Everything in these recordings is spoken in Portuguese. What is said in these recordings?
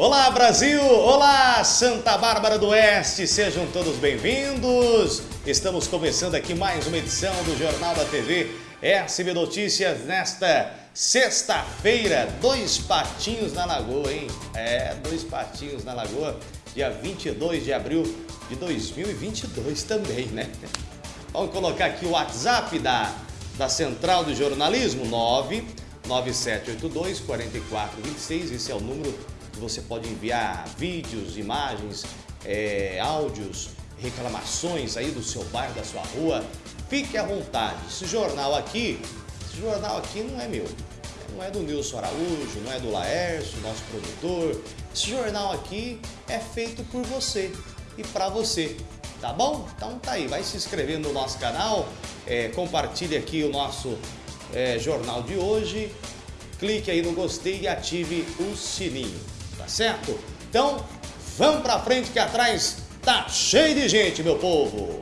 Olá Brasil, olá Santa Bárbara do Oeste, sejam todos bem-vindos. Estamos começando aqui mais uma edição do Jornal da TV SB Notícias nesta sexta-feira. Dois patinhos na lagoa, hein? É, dois patinhos na lagoa, dia 22 de abril de 2022 também, né? Vamos colocar aqui o WhatsApp da, da Central do Jornalismo, 99782 4426, esse é o número você pode enviar vídeos, imagens, é, áudios, reclamações aí do seu bairro, da sua rua. Fique à vontade. Esse jornal aqui, esse jornal aqui não é meu. Não é do Nilson Araújo, não é do Laércio, nosso produtor. Esse jornal aqui é feito por você e para você. Tá bom? Então tá aí, vai se inscrevendo no nosso canal, é, compartilhe aqui o nosso é, jornal de hoje, clique aí no gostei e ative o sininho, certo? Então, vamos pra frente que atrás tá cheio de gente, meu povo!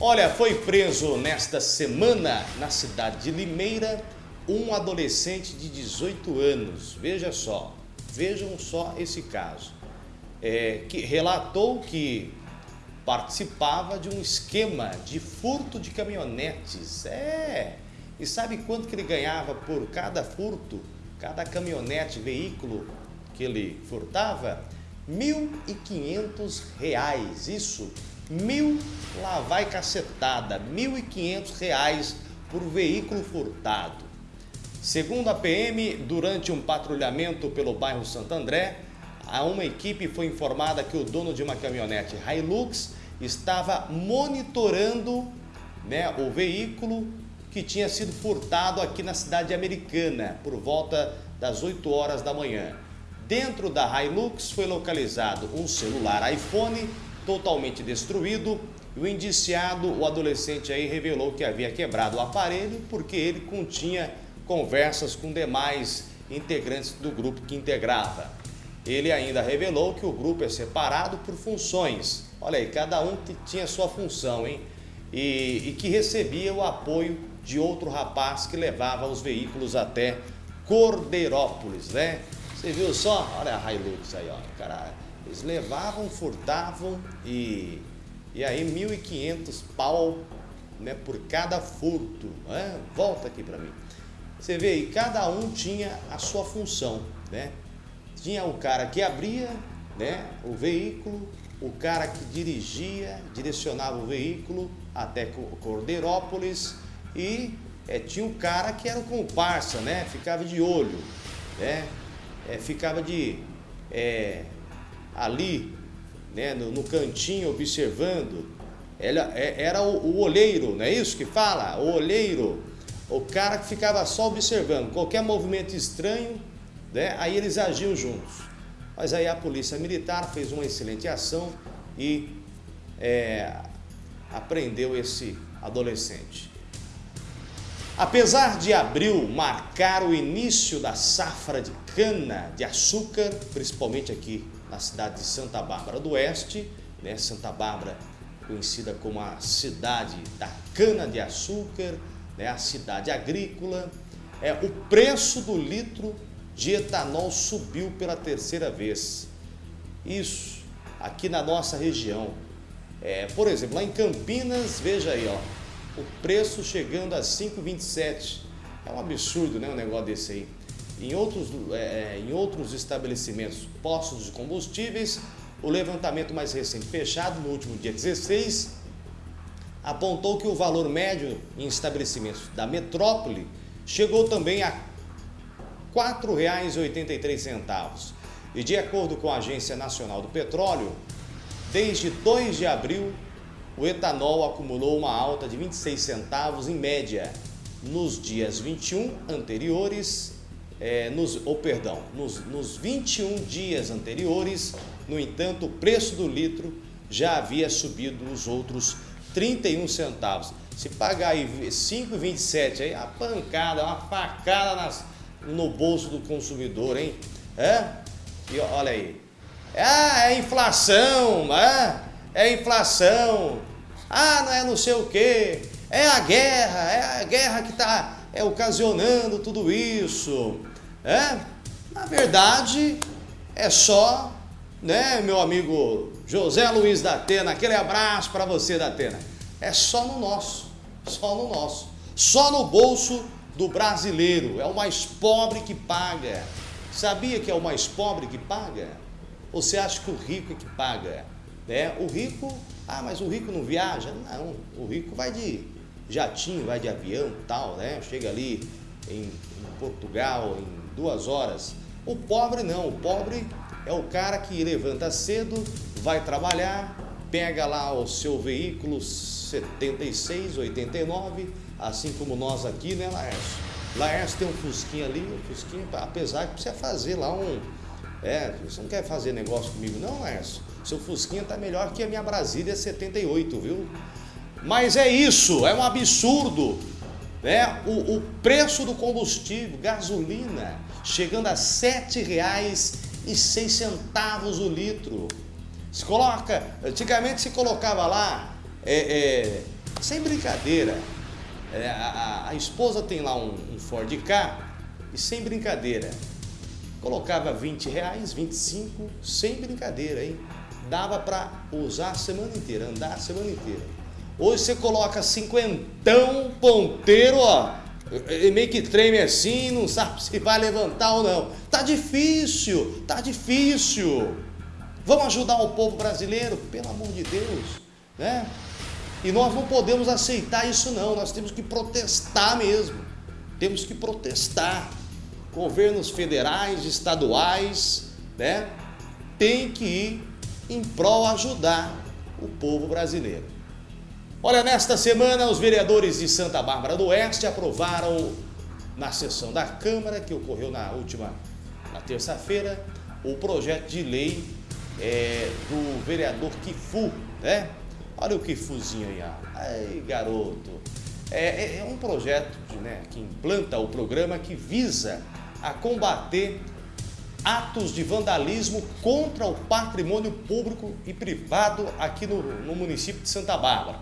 Olha, foi preso nesta semana na cidade de Limeira um adolescente de 18 anos, veja só, vejam só esse caso, é, que relatou que participava de um esquema de furto de caminhonetes. É! E sabe quanto que ele ganhava por cada furto, cada caminhonete, veículo que ele furtava? R$ 1.500, isso, mil lá vai cacetada, R$ 1.500 por veículo furtado. Segundo a PM, durante um patrulhamento pelo bairro Santo André, a uma equipe foi informada que o dono de uma caminhonete Hilux estava monitorando né, o veículo que tinha sido furtado aqui na cidade americana por volta das 8 horas da manhã. Dentro da Hilux foi localizado um celular iPhone totalmente destruído e o indiciado, o adolescente aí, revelou que havia quebrado o aparelho porque ele continha conversas com demais integrantes do grupo que integrava. Ele ainda revelou que o grupo é separado por funções. Olha aí, cada um tinha sua função, hein? E, e que recebia o apoio de outro rapaz que levava os veículos até Cordeirópolis, né? Você viu só? Olha a Hilux aí, ó. Cara, eles levavam, furtavam e, e aí 1.500 pau né, por cada furto. Né? Volta aqui para mim. Você vê aí, cada um tinha a sua função, né? Tinha o cara que abria né, o veículo, o cara que dirigia, direcionava o veículo até Cordeirópolis e é, tinha um cara que era o comparsa, né? Ficava de olho, né? É, ficava de é, ali, né? No, no, cantinho observando. Era, é, era o, o olheiro, não é isso que fala? O olheiro, o cara que ficava só observando. Qualquer movimento estranho, né? Aí eles agiam juntos. Mas aí a polícia militar fez uma excelente ação e é, apreendeu esse adolescente. Apesar de abril marcar o início da safra de cana de açúcar, principalmente aqui na cidade de Santa Bárbara do Oeste, né? Santa Bárbara conhecida como a cidade da cana de açúcar, né? a cidade agrícola, é o preço do litro de etanol subiu pela terceira vez. Isso, aqui na nossa região. É, por exemplo, lá em Campinas, veja aí, ó, o preço chegando a 5,27. É um absurdo, né, um negócio desse aí. Em outros, é, é, em outros estabelecimentos, postos de combustíveis, o levantamento mais recente, fechado no último dia 16, apontou que o valor médio em estabelecimentos da metrópole chegou também a R$ 4,83. E de acordo com a Agência Nacional do Petróleo, desde 2 de abril, o etanol acumulou uma alta de 26 centavos em média. Nos dias 21 anteriores, é, nos, ou perdão, nos, nos 21 dias anteriores, no entanto, o preço do litro já havia subido os outros 31 centavos. Se pagar aí 5,27 aí, a pancada, uma facada nas, no bolso do consumidor, hein? É? E olha aí. Ah, é inflação, é? É inflação. Ah, não é não sei o quê. É a guerra, é a guerra que está é, ocasionando tudo isso. É? Na verdade, é só, né, meu amigo José Luiz da Atena, aquele abraço para você da Atena. É só no nosso, só no nosso, só no bolso do brasileiro. É o mais pobre que paga. Sabia que é o mais pobre que paga? Ou você acha que o rico é que paga? Né? O rico, ah, mas o rico não viaja? Não, o rico vai de jatinho, vai de avião tal, né? Chega ali em, em Portugal em duas horas. O pobre não, o pobre é o cara que levanta cedo, vai trabalhar, pega lá o seu veículo 76, 89, assim como nós aqui, né, Laércio? Laércio tem um Fusquinha ali, um Fusquinha, apesar que precisa fazer lá um... É, você não quer fazer negócio comigo não, Laércio? Seu Fusquinha tá melhor que a minha Brasília 78, viu? Mas é isso, é um absurdo. Né? O, o preço do combustível, gasolina, chegando a R$ 7,06 o litro. Se coloca, antigamente se colocava lá, é, é, sem brincadeira, é, a, a, esposa tem lá um, um Ford K e sem brincadeira, colocava 20 reais, 25, sem brincadeira, hein? Dava para usar a semana inteira, andar a semana inteira. Hoje você coloca cinquentão ponteiro, ó, meio que treme assim, não sabe se vai levantar ou não. Tá difícil, tá difícil. Vamos ajudar o povo brasileiro, pelo amor de Deus, né? E nós não podemos aceitar isso não, nós temos que protestar mesmo. Temos que protestar. Governos federais, estaduais, né? Tem que ir em prol ajudar o povo brasileiro. Olha, nesta semana os vereadores de Santa Bárbara do Oeste aprovaram na sessão da Câmara, que ocorreu na última, na terça-feira, o projeto de lei é, do vereador Kifu, né? Olha o Kifuzinho aí, ó. Ai, garoto. É, é, é um projeto né, que implanta o programa que visa a combater atos de vandalismo contra o patrimônio público e privado aqui no, no município de Santa Bárbara.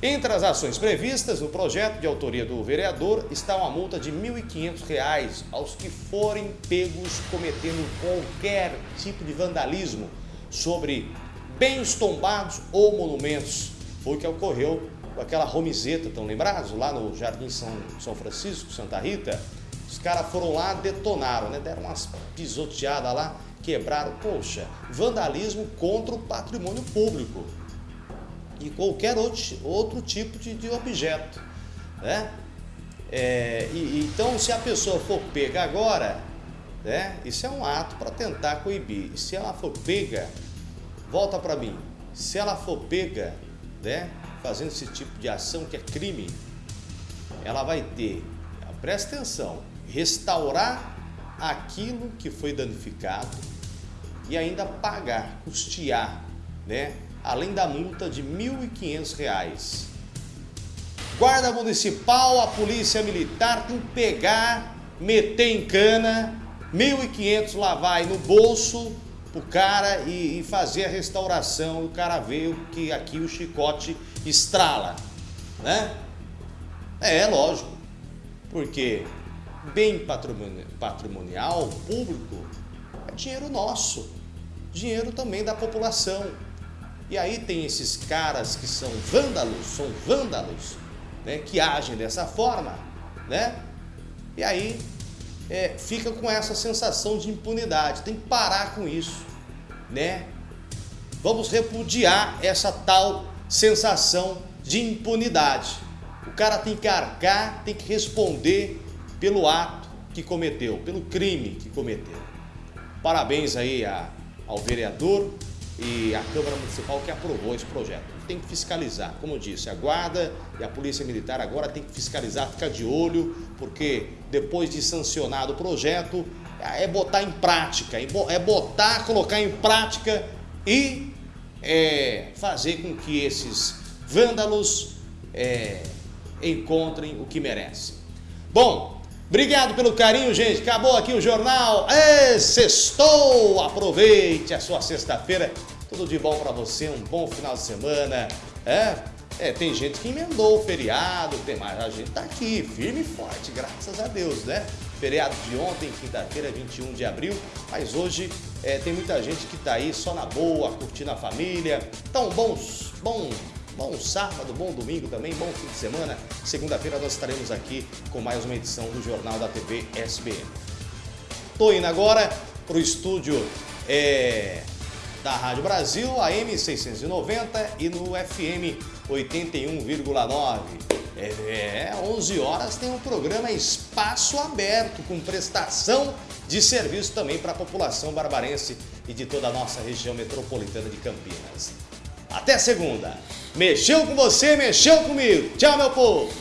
Entre as ações previstas no projeto de autoria do vereador está uma multa de R$ 1.500 aos que forem pegos cometendo qualquer tipo de vandalismo sobre bens tombados ou monumentos. Foi o que ocorreu com aquela romizeta, estão lembrados? Lá no Jardim São, São Francisco, Santa Rita. Os caras foram lá, detonaram, né? deram umas pisoteadas lá, quebraram. Poxa, vandalismo contra o patrimônio público e qualquer outro, outro tipo de, de objeto. Né? É, e, então, se a pessoa for pega agora, né, isso é um ato para tentar coibir. Se ela for pega, volta para mim, se ela for pega né, fazendo esse tipo de ação que é crime, ela vai ter, presta atenção, restaurar aquilo que foi danificado e ainda pagar, custear, né, além da multa de R$ 1.500. Guarda Municipal, a Polícia Militar tem que pegar, meter em cana, R$ 1.500 lá vai no bolso pro cara e, e, fazer a restauração. O cara vê que aqui o chicote estrala, né? É, lógico, porque bem patrimonial, público, é dinheiro nosso, dinheiro também da população. E aí tem esses caras que são vândalos, são vândalos, né, que agem dessa forma, né? E aí é, fica com essa sensação de impunidade. Tem que parar com isso, né? Vamos repudiar essa tal sensação de impunidade. O cara tem que arcar, tem que responder pelo ato que cometeu, pelo crime que cometeu. Parabéns aí a, ao vereador e a Câmara Municipal que aprovou esse projeto. Tem que fiscalizar, como eu disse, a Guarda e a Polícia Militar agora tem que fiscalizar, ficar de olho, porque depois de sancionado o projeto, é botar em prática, é botar, colocar em prática e é, fazer com que esses vândalos é, encontrem o que merecem. Bom, obrigado pelo carinho, gente. Acabou aqui o jornal. É, sextou! Aproveite a sua sexta-feira tudo de bom para você, um bom final de semana. É, é, tem gente que emendou o feriado, tem mais. A gente tá aqui, firme e forte, graças a Deus, né? feriado de ontem, quinta-feira, 21 de abril, mas hoje é, tem muita gente que está aí só na boa, curtindo a família. Então, bons, bom, bom sábado, bom domingo também, bom fim de semana. Segunda-feira nós estaremos aqui com mais uma edição do Jornal da TV SBM. Estou indo agora para o estúdio é, da Rádio Brasil, AM 690 e no FM 81,9. É, 11 horas tem um programa Espaço Aberto, com prestação de serviço também para a população barbarense e de toda a nossa região metropolitana de Campinas. Até segunda. Mexeu com você, mexeu comigo. Tchau, meu povo.